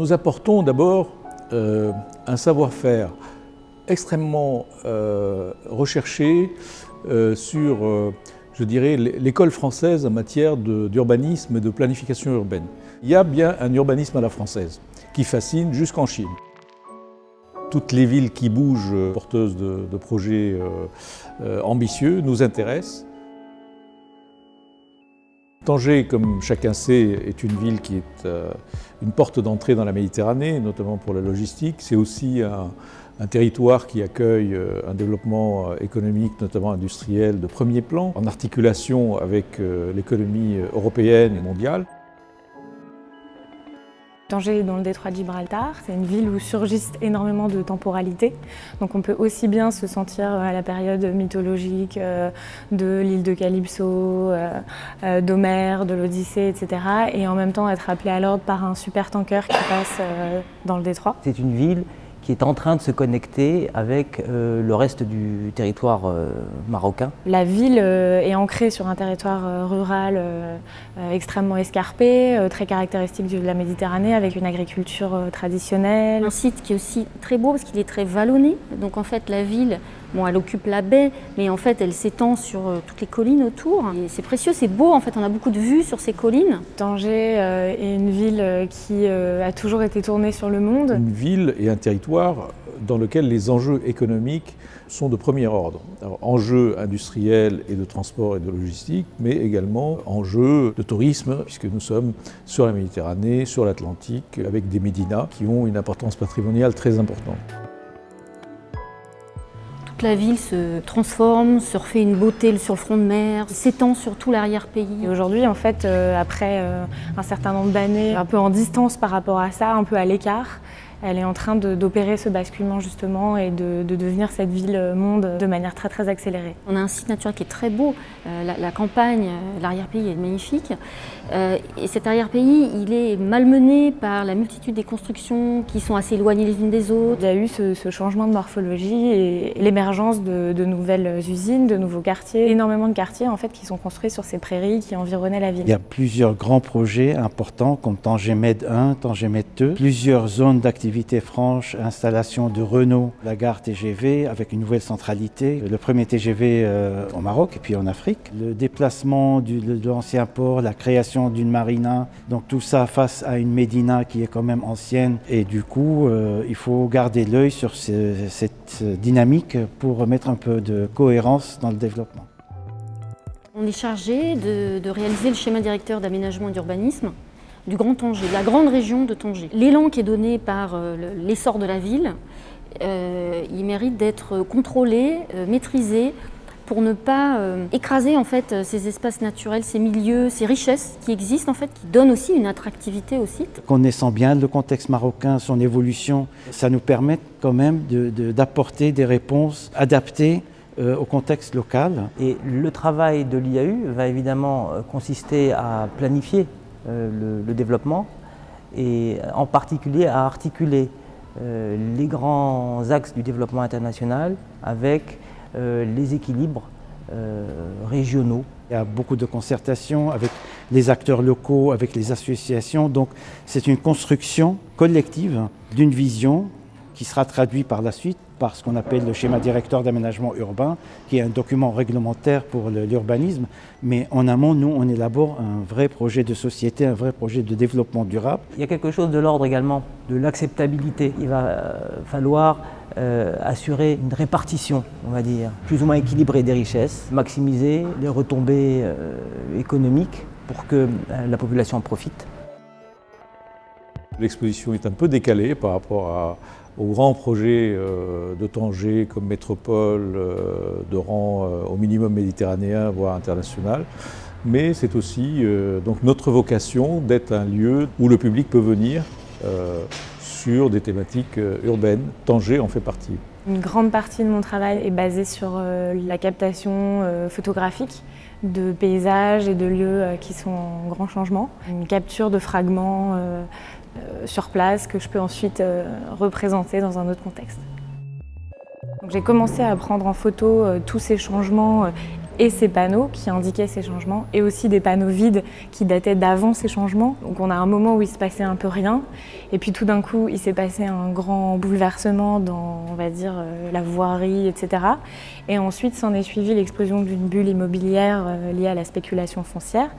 Nous apportons d'abord euh, un savoir-faire extrêmement euh, recherché euh, sur, l'école française en matière d'urbanisme et de planification urbaine. Il y a bien un urbanisme à la française qui fascine jusqu'en Chine. Toutes les villes qui bougent, porteuses de, projets ambitieux, nous intéressent. Tanger, comme chacun sait, est une ville qui est euh, une porte d'entrée dans la Méditerranée, notamment pour la logistique. C'est aussi un, territoire qui accueille euh, un développement euh, économique, notamment industriel, de premier plan, en articulation avec l'économie européenne et mondiale. Est dans le détroit de Gibraltar, c'est une ville où surgissent énormément de temporalités. Donc on peut aussi bien se sentir à la période mythologique euh, de l'île de Calypso, euh, euh, d'Homère, de l'Odyssée, etc. Et en même temps être appelé à l'ordre par un super tanker qui passe dans le détroit. C'est une ville qui est en train de se connecter avec euh, le reste du territoire euh, marocain. La ville euh, est ancrée sur un territoire rural extrêmement escarpé, très caractéristique de la Méditerranée, avec une agriculture traditionnelle. Un site qui est aussi très beau parce qu'il est très vallonné, donc en fait la ville Bon, elle occupe la baie, mais en fait, elle s'étend sur euh, toutes les collines autour. C'est précieux, c'est beau, en fait, on a beaucoup de vues sur ces collines. Tanger euh, est une ville euh, qui a toujours été tournée sur le monde. Une ville et un territoire dans lequel les enjeux économiques sont de premier ordre. Alors, enjeux industriels et de transport et de logistique, mais également enjeux de tourisme, puisque nous sommes sur la Méditerranée, sur l'Atlantique, avec des médinas qui ont une importance patrimoniale très importante la ville se transforme, se refait une beauté sur le front de mer, s'étend sur tout l'arrière-pays. Aujourd'hui, en fait, euh, après euh, un certain nombre d'années, un peu en distance par rapport à ça, un peu à l'écart, elle est en train d'opérer ce basculement justement et de, devenir cette ville-monde de manière très très accélérée. On a un site naturel qui est très beau, euh, la, campagne, euh, l'arrière-pays est magnifique. Euh, et cet arrière-pays, il est malmené par la multitude des constructions qui sont assez éloignées les unes des autres. Il y a eu ce, changement de morphologie et l'émergence de, nouvelles usines, de nouveaux quartiers, énormément de quartiers en fait qui sont construits sur ces prairies qui environnaient la ville. Il y a plusieurs grands projets importants comme Tangemed 1, Tangemed 2, plusieurs zones d'activité franche, installation de Renault, la gare TGV avec une nouvelle centralité, le premier TGV euh, au Maroc et puis en Afrique, le déplacement de l'ancien port, la création d'une marina, donc tout ça face à une Médina qui est quand même ancienne. Et du coup euh, il faut garder l'œil sur cette dynamique pour mettre un peu de cohérence dans le développement. On est chargé de, réaliser le schéma directeur d'aménagement d'urbanisme du Grand Tanger, de la grande région de Tanger. L'élan qui est donné par euh, l'essor de la ville, euh, il mérite d'être contrôlé, euh, maîtrisé, pour ne pas écraser en fait ces espaces naturels, ces milieux, ces richesses qui existent en fait, qui donnent aussi une attractivité au site. Connaissant bien le contexte marocain, son évolution, ça nous permet quand même d'apporter des réponses adaptées au contexte local. Et le travail de l'IAU va évidemment consister à planifier euh, le, développement et en particulier à articuler euh, les grands axes du développement international avec euh, les équilibres régionaux. Il y a beaucoup de concertation avec les acteurs locaux, avec les associations, donc c'est une construction collective d'une vision qui sera traduite par la suite par ce qu'on appelle le schéma directeur d'aménagement urbain, qui est un document réglementaire pour l'urbanisme. Mais en amont, nous, on élabore un vrai projet de société, un vrai projet de développement durable. Il y a quelque chose de l'ordre également de l'acceptabilité. Il va euh, falloir euh, assurer une répartition, on va dire, plus ou moins équilibrée des richesses, maximiser les retombées euh, économiques pour que la population en profite. L'exposition est un peu décalée par rapport aux grands projets euh, de Tanger comme métropole euh, de rang euh, au minimum méditerranéen, voire international. Mais c'est aussi notre vocation d'être un lieu où le public peut venir sur des thématiques urbaines. Tanger en fait partie. Une grande partie de mon travail est basée sur la captation photographique de paysages et de lieux qui sont en grand changement. Une capture de fragments sur place que je peux ensuite euh, représenter dans un autre contexte. J'ai commencé à prendre en photo euh, tous ces changements et ces panneaux qui indiquaient ces changements, et aussi des panneaux vides qui dataient d'avant ces changements. Donc on a un moment où il se passait un peu rien, et puis tout d'un coup il s'est passé un grand bouleversement dans, on va dire, euh, la voirie, etc. Et ensuite s'en est suivi l'explosion d'une bulle immobilière euh, liée à la spéculation foncière.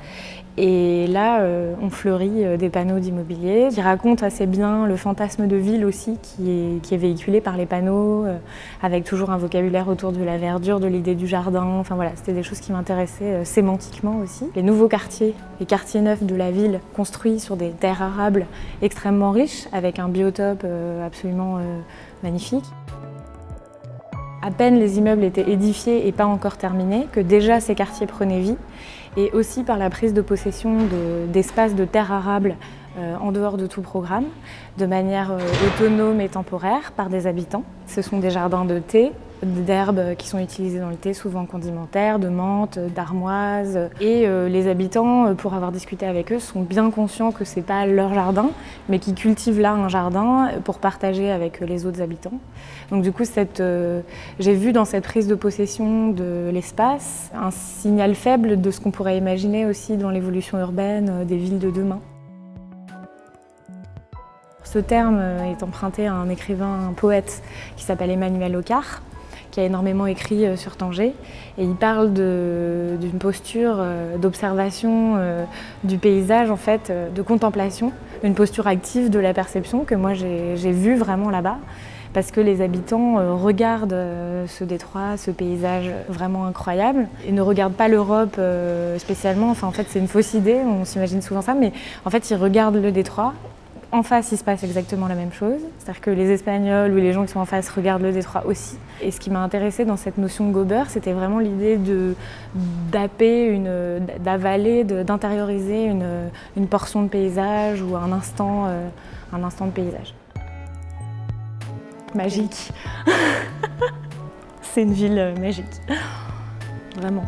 Et là, euh, on fleurit des panneaux d'immobilier qui racontent assez bien le fantasme de ville aussi qui est, qui est véhiculé par les panneaux, avec toujours un vocabulaire autour de la verdure, de l'idée du jardin. Enfin voilà, c'était des choses qui m'intéressaient sémantiquement aussi. Les nouveaux quartiers, les quartiers neufs de la ville, construits sur des terres arables extrêmement riches, avec un biotope absolument magnifique. À peine les immeubles étaient édifiés et pas encore terminés, que déjà ces quartiers prenaient vie, et aussi par la prise de possession d'espaces de, terres arables euh, en dehors de tout programme, de manière euh, autonome et temporaire par des habitants. Ce sont des jardins de thé, d'herbes qui sont utilisées dans le thé, souvent condimentaires, de menthe, d'armoise. Et euh, les habitants, pour avoir discuté avec eux, sont bien conscients que ce n'est pas leur jardin, mais qu'ils cultivent là un jardin pour partager avec les autres habitants. Donc du coup, j'ai vu dans cette prise de possession de l'espace un signal faible de ce qu'on pourrait imaginer aussi dans l'évolution urbaine des villes de demain. Ce terme est emprunté à un écrivain, un poète qui s'appelle Emmanuel Ocar, qui a énormément écrit euh, sur Tanger. Et il parle d'une posture euh, d'observation euh, du paysage, en fait, de contemplation, une posture active de la perception que moi j'ai vue vraiment là-bas parce que les habitants regardent ce détroit, ce paysage vraiment incroyable et ne regardent pas l'Europe spécialement. Enfin, en fait, c'est une fausse idée, on s'imagine souvent ça, mais en fait, ils regardent le détroit en face, il se passe exactement la même chose. C'est-à-dire que les Espagnols ou les gens qui sont en face regardent le détroit aussi. Et ce qui m'a intéressé dans cette notion de gober, c'était vraiment l'idée d'apper, d'avaler, d'intérioriser une, portion de paysage ou un instant, euh, un instant de paysage. Magique. C'est une ville magique. Vraiment.